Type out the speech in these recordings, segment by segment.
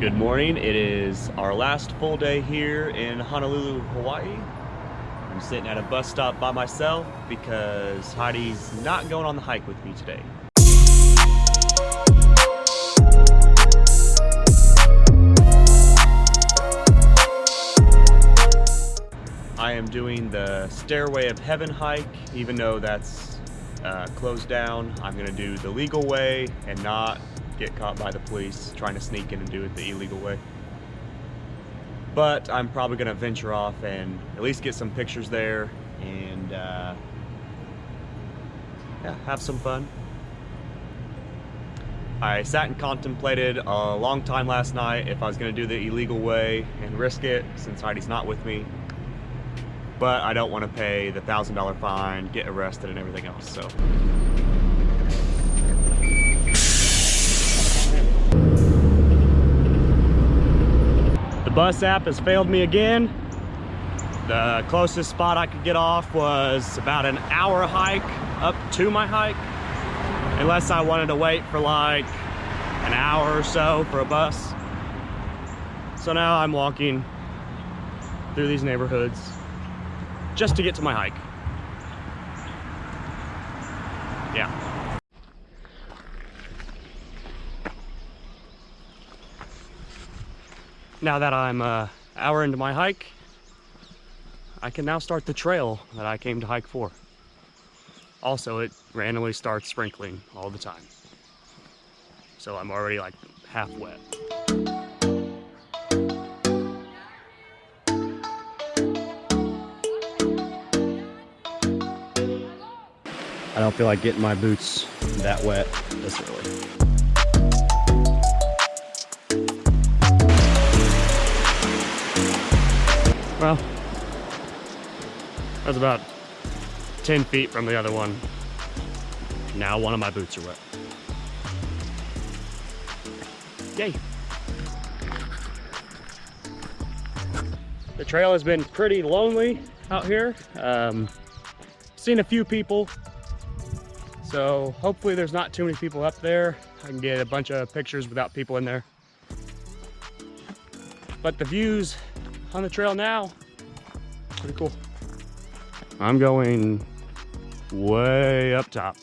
Good morning. It is our last full day here in Honolulu, Hawaii. I'm sitting at a bus stop by myself because Heidi's not going on the hike with me today. I am doing the Stairway of Heaven hike, even though that's uh, closed down. I'm gonna do the legal way and not get caught by the police trying to sneak in and do it the illegal way. But I'm probably gonna venture off and at least get some pictures there and uh, yeah, have some fun. I sat and contemplated a long time last night if I was gonna do the illegal way and risk it since Heidi's not with me. But I don't want to pay the thousand dollar fine, get arrested and everything else, so. The bus app has failed me again. The closest spot I could get off was about an hour hike up to my hike. Unless I wanted to wait for like an hour or so for a bus. So now I'm walking through these neighborhoods just to get to my hike. Yeah. Now that I'm an uh, hour into my hike, I can now start the trail that I came to hike for. Also, it randomly starts sprinkling all the time. So I'm already like half wet. I don't feel like getting my boots that wet this early. Well, that's about 10 feet from the other one. Now one of my boots are wet. Yay. The trail has been pretty lonely out here. Um, seen a few people, so hopefully there's not too many people up there. I can get a bunch of pictures without people in there. But the views on the trail now. Pretty cool. I'm going way up top.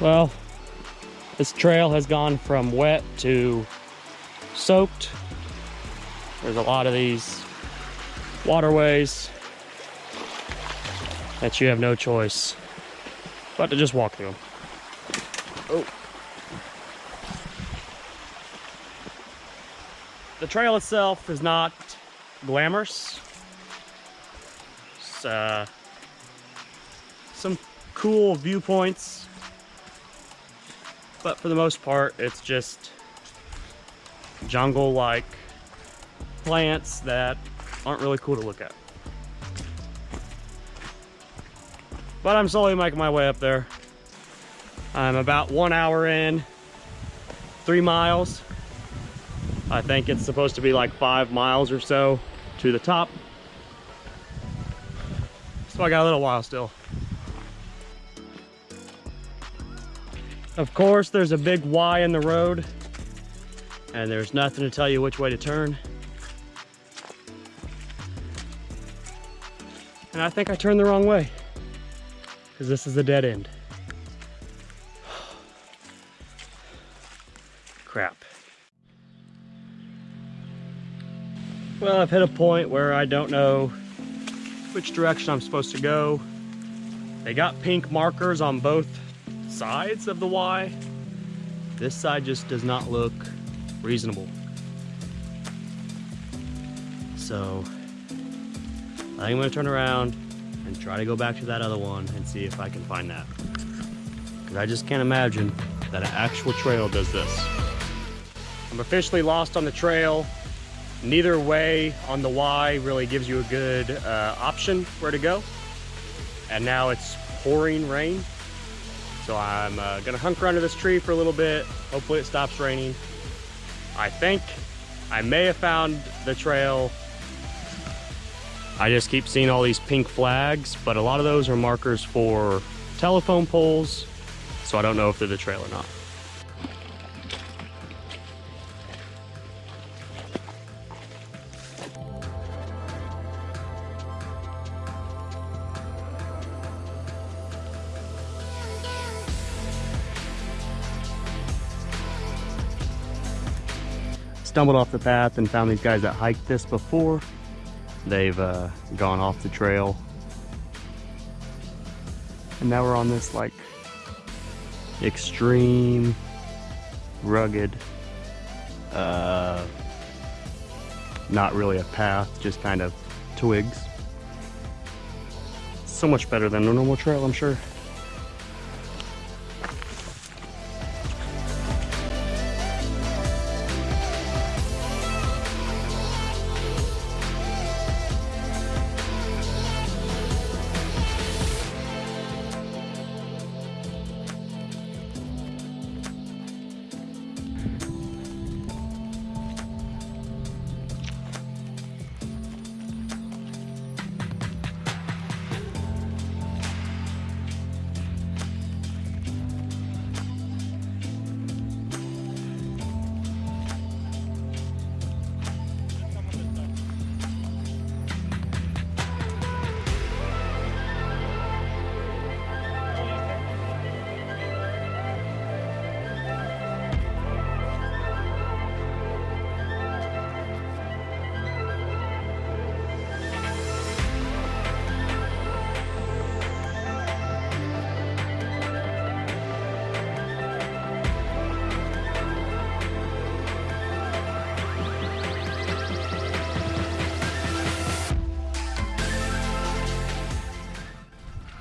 Well, this trail has gone from wet to soaked. There's a lot of these waterways that you have no choice but to just walk through them. Oh. The trail itself is not glamorous. It's uh, some cool viewpoints, but for the most part, it's just jungle-like plants that aren't really cool to look at. But I'm slowly making my way up there. I'm about one hour in, three miles. I think it's supposed to be like five miles or so to the top. So I got a little while still. Of course, there's a big Y in the road and there's nothing to tell you which way to turn. And I think I turned the wrong way because this is a dead end. Well, I've hit a point where I don't know which direction I'm supposed to go. They got pink markers on both sides of the Y. This side just does not look reasonable. So I think I'm gonna turn around and try to go back to that other one and see if I can find that. Because I just can't imagine that an actual trail does this. I'm officially lost on the trail. Neither way on the Y really gives you a good uh, option where to go. And now it's pouring rain. So I'm uh, gonna hunker under this tree for a little bit. Hopefully it stops raining. I think I may have found the trail. I just keep seeing all these pink flags, but a lot of those are markers for telephone poles. So I don't know if they're the trail or not. Stumbled off the path and found these guys that hiked this before. They've uh, gone off the trail. And now we're on this like extreme, rugged, uh, not really a path, just kind of twigs. So much better than a normal trail, I'm sure.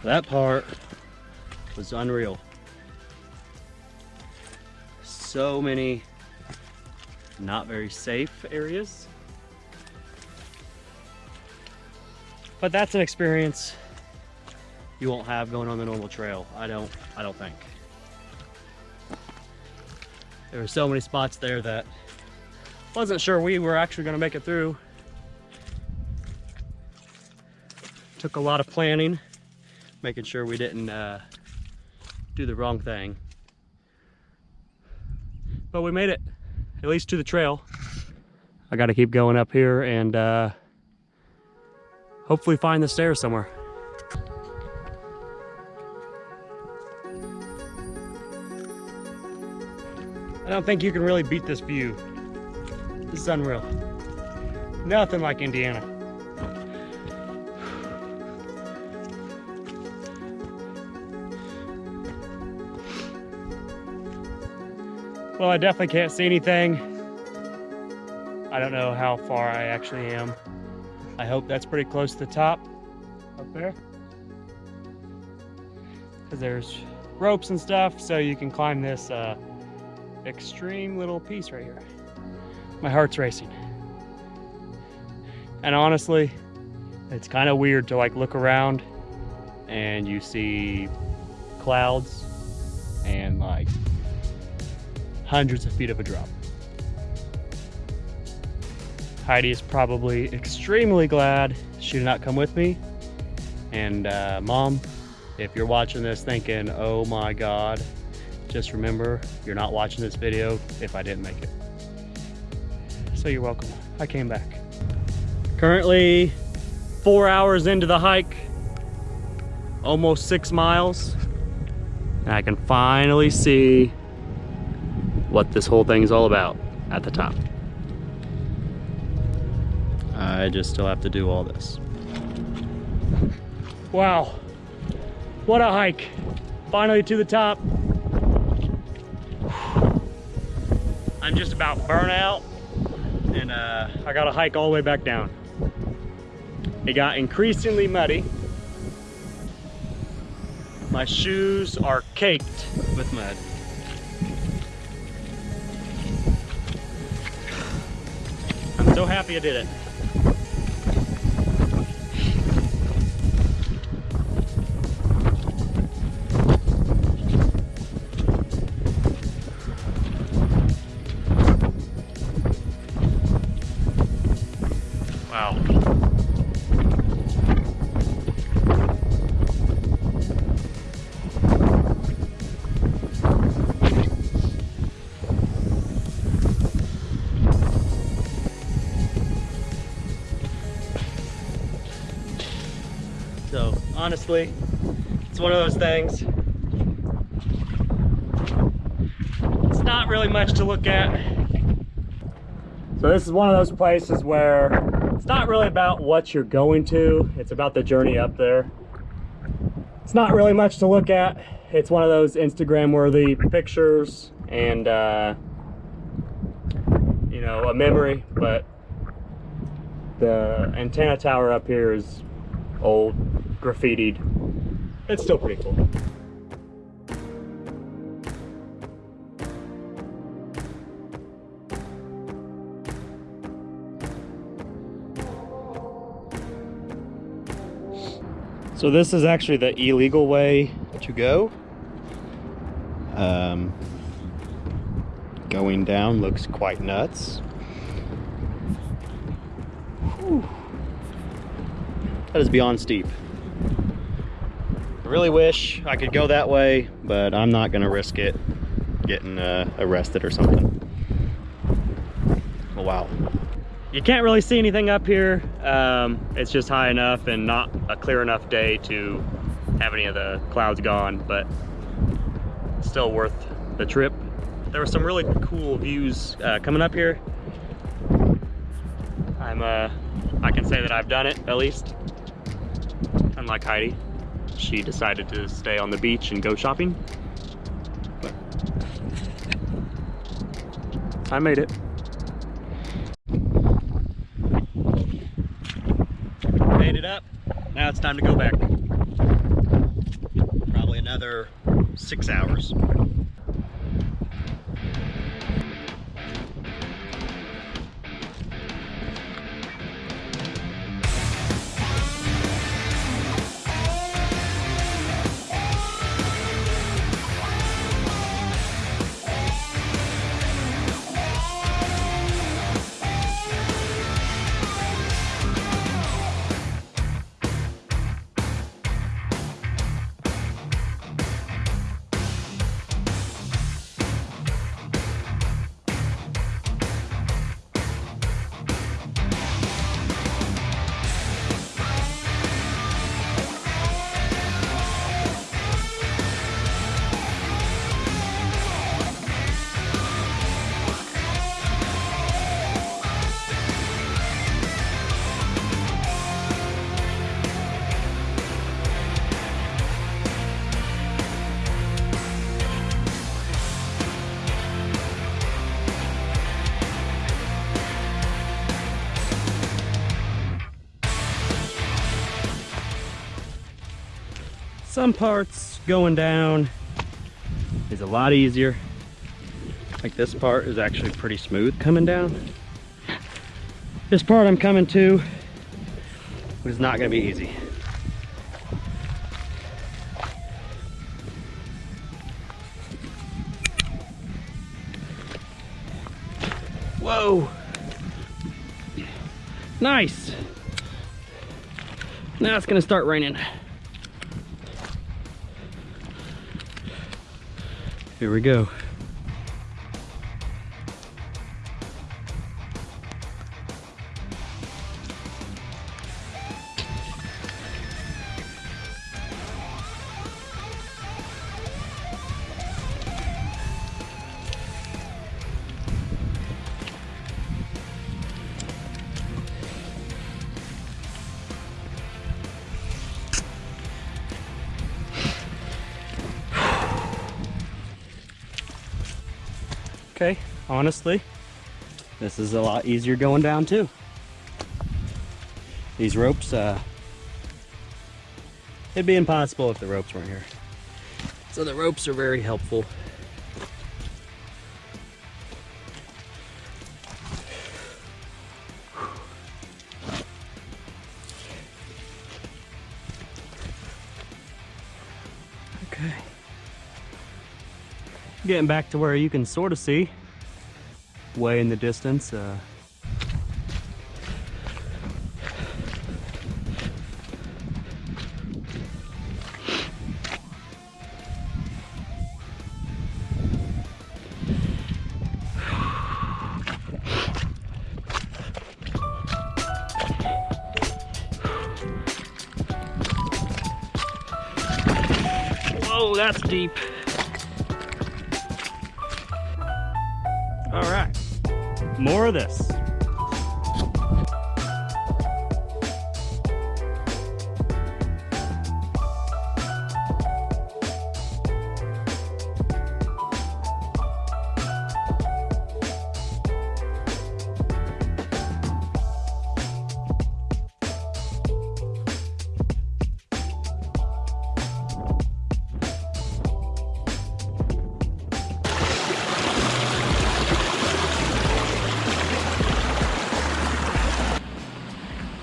That part was unreal. So many not very safe areas. But that's an experience you won't have going on the normal trail. I don't I don't think. There were so many spots there that wasn't sure we were actually going to make it through. Took a lot of planning making sure we didn't uh, do the wrong thing. But we made it, at least to the trail. I gotta keep going up here and uh, hopefully find the stairs somewhere. I don't think you can really beat this view. This is unreal. Nothing like Indiana. Well, I definitely can't see anything. I don't know how far I actually am. I hope that's pretty close to the top up there. Because there's ropes and stuff, so you can climb this uh, extreme little piece right here. My heart's racing. And honestly, it's kind of weird to like look around and you see clouds hundreds of feet of a drop. Heidi is probably extremely glad she did not come with me. And uh, mom, if you're watching this thinking, oh my God, just remember you're not watching this video if I didn't make it. So you're welcome. I came back. Currently four hours into the hike, almost six miles. And I can finally see what this whole thing is all about at the top. I just still have to do all this. Wow, what a hike. Finally to the top. I'm just about burnt out and uh, I got to hike all the way back down. It got increasingly muddy. My shoes are caked with mud. So happy I did it. Honestly. It's one of those things. It's not really much to look at. So this is one of those places where it's not really about what you're going to, it's about the journey up there. It's not really much to look at. It's one of those Instagram worthy pictures and uh, you know, a memory, but the antenna tower up here is old, graffitied. It's still pretty cool. So this is actually the illegal way to go. Um, going down looks quite nuts. Whew. That is beyond steep. Really wish I could go that way, but I'm not gonna risk it getting uh, arrested or something. Oh, wow. You can't really see anything up here. Um, it's just high enough and not a clear enough day to have any of the clouds gone, but still worth the trip. There were some really cool views uh, coming up here. I'm, uh, I can say that I've done it at least. Unlike Heidi, she decided to stay on the beach and go shopping. But I made it. Made it up. Now it's time to go back. Probably another six hours. Some parts going down is a lot easier. Like this part is actually pretty smooth coming down. This part I'm coming to is not gonna be easy. Whoa! Nice! Now it's gonna start raining. Here we go. Honestly, this is a lot easier going down too. These ropes, uh, it'd be impossible if the ropes weren't here. So the ropes are very helpful. Okay getting back to where you can sort of see way in the distance uh, Whoa, that's deep. More of this.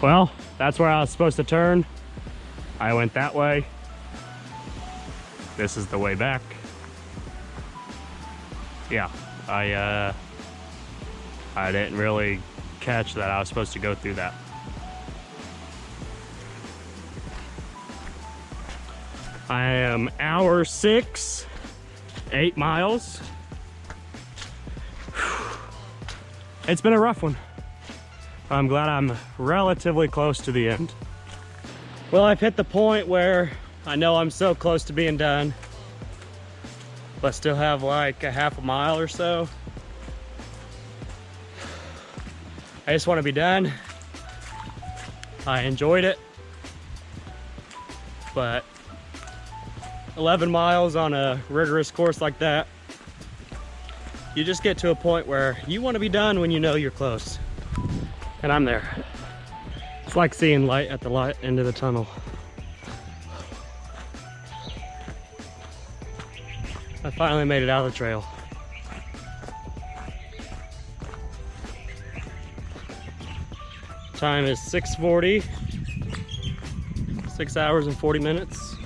Well, that's where I was supposed to turn. I went that way. This is the way back. Yeah, I uh, I didn't really catch that I was supposed to go through that. I am hour six, eight miles. It's been a rough one. I'm glad I'm relatively close to the end. Well, I've hit the point where I know I'm so close to being done, but still have like a half a mile or so. I just want to be done. I enjoyed it, but 11 miles on a rigorous course like that, you just get to a point where you want to be done when you know you're close. And I'm there. It's like seeing light at the light end of the tunnel. I finally made it out of the trail. Time is 6.40. Six hours and 40 minutes.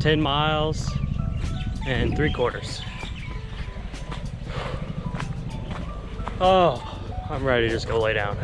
10 miles and three quarters. Oh, I'm ready to just go lay down.